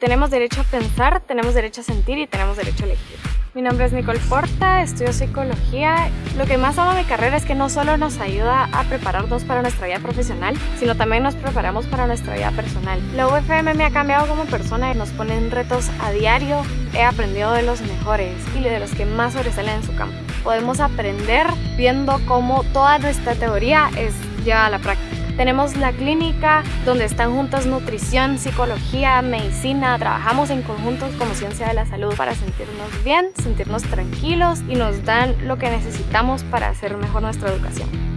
Tenemos derecho a pensar, tenemos derecho a sentir y tenemos derecho a elegir. Mi nombre es Nicole Porta, estudio psicología. Lo que más amo de mi carrera es que no solo nos ayuda a prepararnos para nuestra vida profesional, sino también nos preparamos para nuestra vida personal. La UFM me ha cambiado como persona y nos ponen retos a diario. He aprendido de los mejores y de los que más sobresalen en su campo. Podemos aprender viendo cómo toda nuestra teoría es llevada a la práctica. Tenemos la clínica donde están juntas nutrición, psicología, medicina. Trabajamos en conjuntos como ciencia de la salud para sentirnos bien, sentirnos tranquilos y nos dan lo que necesitamos para hacer mejor nuestra educación.